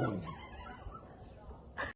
ہوں